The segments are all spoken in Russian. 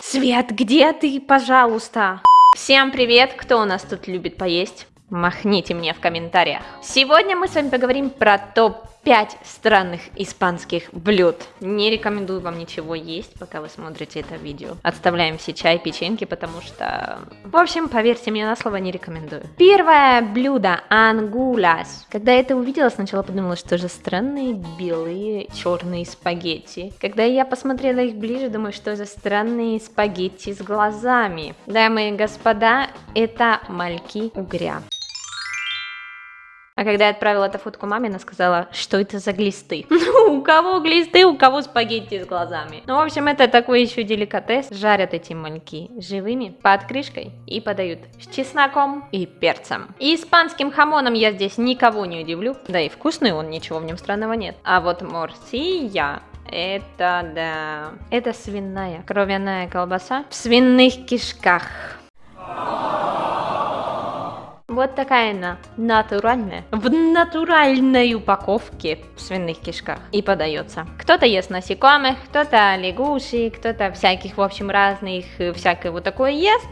Свет, где ты, пожалуйста? Всем привет, кто у нас тут любит поесть? Махните мне в комментариях. Сегодня мы с вами поговорим про топ 5 странных испанских блюд. Не рекомендую вам ничего есть, пока вы смотрите это видео. Отставляем все чай, печеньки, потому что... В общем, поверьте мне на слово, не рекомендую. Первое блюдо – ангулас. Когда я это увидела, сначала подумала, что же странные белые черные спагетти. Когда я посмотрела их ближе, думаю, что за странные спагетти с глазами. Дамы и господа, это мальки угря. А когда я отправила эту фотку маме, она сказала, что это за глисты. Ну, у кого глисты, у кого спагетти с глазами. Ну, в общем, это такой еще деликатес. Жарят эти мальки живыми, под крышкой и подают с чесноком и перцем. И испанским хамоном я здесь никого не удивлю. Да и вкусный он, ничего в нем странного нет. А вот морсия это, да, это свиная кровяная колбаса в свиных кишках. Вот такая она, натуральная, в натуральной упаковке в свиных кишках и подается. Кто-то ест насекомых, кто-то лягушек, кто-то всяких, в общем, разных, э, всякое вот такое ест.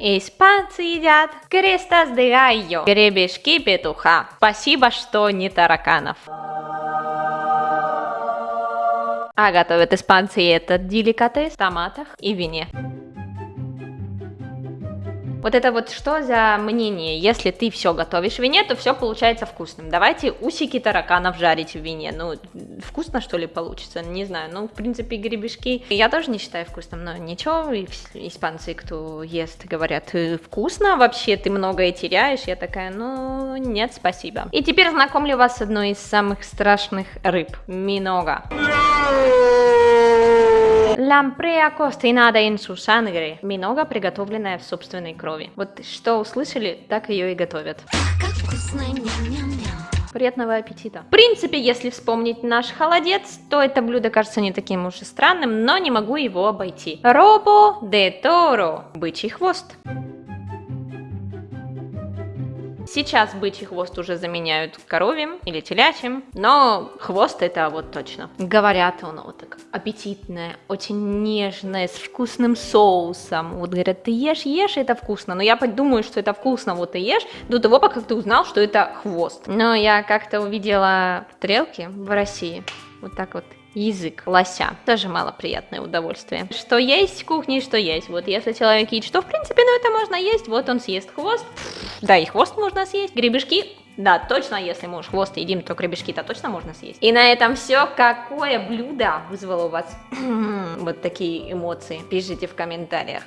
Испанцы едят крестас де гайо, гребешки петуха. Спасибо, что не тараканов. А готовят испанцы этот деликатес в томатах и вине. Вот это вот что за мнение? Если ты все готовишь в вине, то все получается вкусным. Давайте усики тараканов жарить в вине. Ну, вкусно что ли получится? Не знаю. Ну, в принципе, гребешки я тоже не считаю вкусным, но ничего. Испанцы, кто ест, говорят, «Э, вкусно вообще, ты многое теряешь. Я такая, ну, нет, спасибо. И теперь знакомлю вас с одной из самых страшных рыб. Минога. Лампреа cocinada en su sangre. Минога, приготовленная в собственной крови. Вот что услышали, так ее и готовят. Приятного аппетита. В принципе, если вспомнить наш холодец, то это блюдо кажется не таким уж и странным, но не могу его обойти. Робо де торо. Бычий хвост. Сейчас бычий хвост уже заменяют коровьим или телячьим, но хвост это вот точно. Говорят, он вот так аппетитное, очень нежное, с вкусным соусом. Вот говорят, ты ешь, ешь, это вкусно. Но я думаю, что это вкусно, вот ты ешь, до того, как ты узнал, что это хвост. Но я как-то увидела стрелки в России, вот так вот язык лося. Тоже малоприятное удовольствие. Что есть в кухне, что есть. Вот если человек едит, что в принципе, ну это можно есть, вот он съест хвост. Да, и хвост можно съесть. Гребешки да, точно, если мы уж хвост едим, то гребешки-то точно можно съесть. И на этом все. Какое блюдо вызвало у вас вот такие эмоции? Пишите в комментариях.